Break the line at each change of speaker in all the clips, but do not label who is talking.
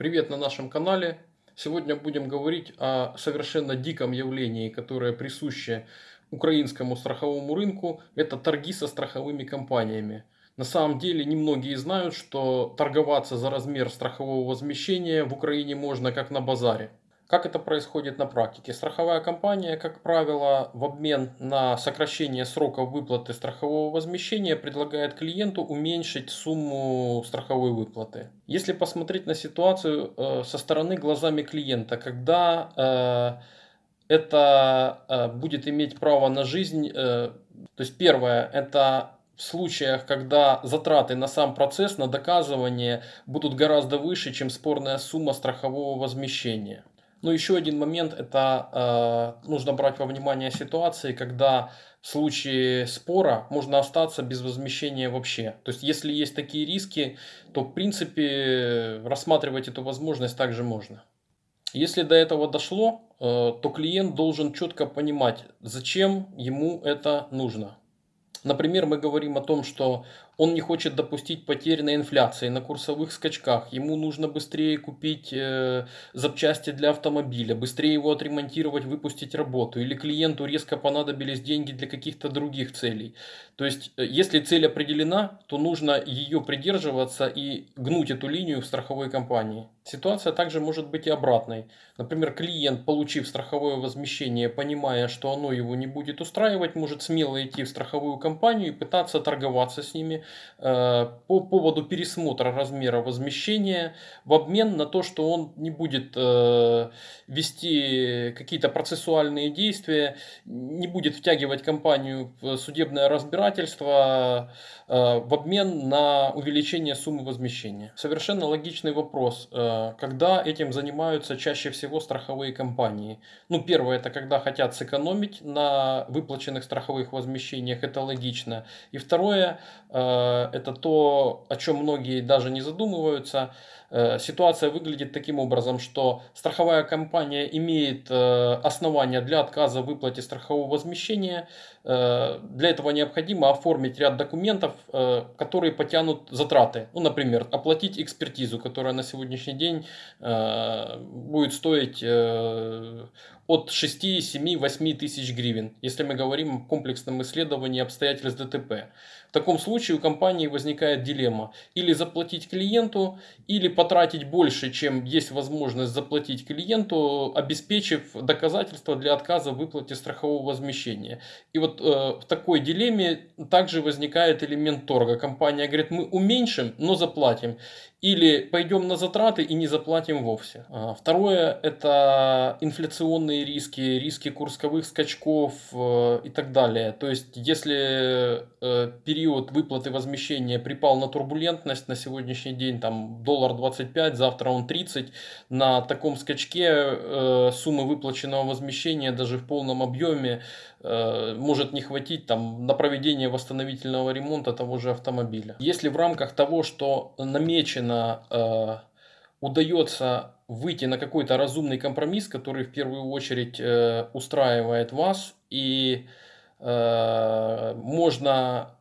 Привет на нашем канале. Сегодня будем говорить о совершенно диком явлении, которое присуще украинскому страховому рынку. Это торги со страховыми компаниями. На самом деле немногие знают, что торговаться за размер страхового возмещения в Украине можно как на базаре. Как это происходит на практике? Страховая компания, как правило, в обмен на сокращение сроков выплаты страхового возмещения предлагает клиенту уменьшить сумму страховой выплаты. Если посмотреть на ситуацию э, со стороны глазами клиента, когда э, это э, будет иметь право на жизнь, то есть первое, это в случаях, когда затраты на сам процесс, на доказывание будут гораздо выше, чем спорная сумма страхового возмещения. Ну, еще один момент, это э, нужно брать во внимание ситуации, когда в случае спора можно остаться без возмещения вообще. То есть, если есть такие риски, то, в принципе, рассматривать эту возможность также можно. Если до этого дошло, э, то клиент должен четко понимать, зачем ему это нужно. Например, мы говорим о том, что он не хочет допустить потерь на инфляции, на курсовых скачках. Ему нужно быстрее купить э, запчасти для автомобиля, быстрее его отремонтировать, выпустить работу. Или клиенту резко понадобились деньги для каких-то других целей. То есть, э, если цель определена, то нужно ее придерживаться и гнуть эту линию в страховой компании. Ситуация также может быть и обратной. Например, клиент, получив страховое возмещение, понимая, что оно его не будет устраивать, может смело идти в страховую компанию и пытаться торговаться с ними, по поводу пересмотра размера возмещения в обмен на то, что он не будет э, вести какие-то процессуальные действия, не будет втягивать компанию в судебное разбирательство э, в обмен на увеличение суммы возмещения. Совершенно логичный вопрос, когда этим занимаются чаще всего страховые компании. Ну, первое, это когда хотят сэкономить на выплаченных страховых возмещениях, это логично. И второе, Э, это то, о чем многие даже не задумываются. Э, ситуация выглядит таким образом, что страховая компания имеет э, основания для отказа в выплате страхового возмещения. Для этого необходимо оформить ряд документов, которые потянут затраты. Ну, например, оплатить экспертизу, которая на сегодняшний день будет стоить от 6, 7, 8 тысяч гривен, если мы говорим о комплексном исследовании обстоятельств ДТП. В таком случае компании возникает дилемма. Или заплатить клиенту, или потратить больше, чем есть возможность заплатить клиенту, обеспечив доказательства для отказа в выплате страхового возмещения. И вот э, в такой дилемме также возникает элемент торга. Компания говорит, мы уменьшим, но заплатим. Или пойдем на затраты и не заплатим вовсе. А, второе – это инфляционные риски, риски курсовых скачков э, и так далее. То есть, если э, период выплаты возмещения припал на турбулентность, на сегодняшний день там доллар 25, завтра он 30, на таком скачке э, суммы выплаченного возмещения даже в полном объеме может не хватить там, на проведение восстановительного ремонта того же автомобиля. Если в рамках того, что намечено э, удается выйти на какой-то разумный компромисс, который в первую очередь э, устраивает вас, и э, можно э,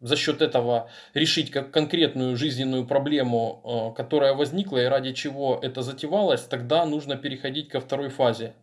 за счет этого решить как конкретную жизненную проблему, э, которая возникла и ради чего это затевалось, тогда нужно переходить ко второй фазе.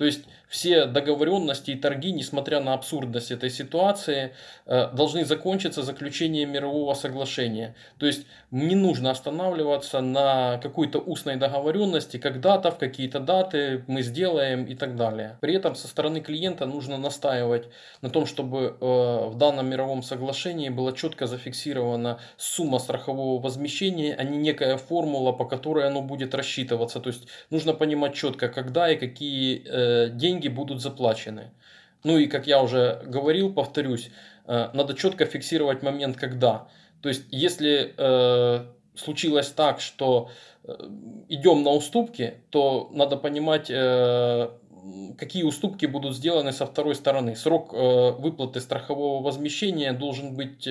То есть все договоренности и торги, несмотря на абсурдность этой ситуации, э, должны закончиться заключением мирового соглашения. То есть не нужно останавливаться на какой-то устной договоренности, когда-то, в какие-то даты мы сделаем и так далее. При этом со стороны клиента нужно настаивать на том, чтобы э, в данном мировом соглашении была четко зафиксирована сумма страхового возмещения, а не некая формула, по которой оно будет рассчитываться. То есть нужно понимать четко, когда и какие э, деньги будут заплачены. Ну и как я уже говорил, повторюсь, э, надо четко фиксировать момент, когда. То есть, если э, случилось так, что э, идем на уступки, то надо понимать, какие уступки будут сделаны со второй стороны. Срок выплаты страхового возмещения должен быть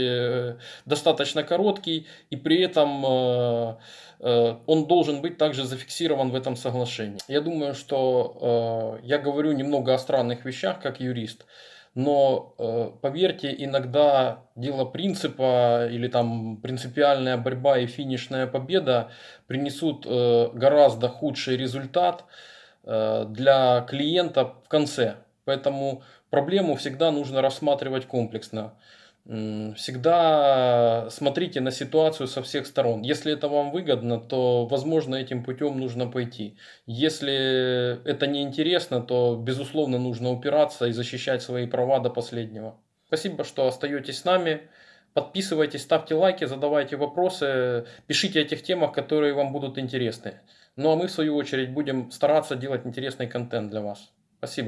достаточно короткий, и при этом Э, он должен быть также зафиксирован в этом соглашении. Я думаю, что э, я говорю немного о странных вещах, как юрист. Но э, поверьте, иногда дело принципа или там принципиальная борьба и финишная победа принесут э, гораздо худший результат э, для клиента в конце. Поэтому проблему всегда нужно рассматривать комплексно. Всегда смотрите на ситуацию со всех сторон. Если это вам выгодно, то, возможно, этим путем нужно пойти. Если это не интересно, то, безусловно, нужно упираться и защищать свои права до последнего. Спасибо, что остаетесь с нами. Подписывайтесь, ставьте лайки, задавайте вопросы, пишите о тех темах, которые вам будут интересны. Ну а мы, в свою очередь, будем стараться делать интересный контент для вас. Спасибо.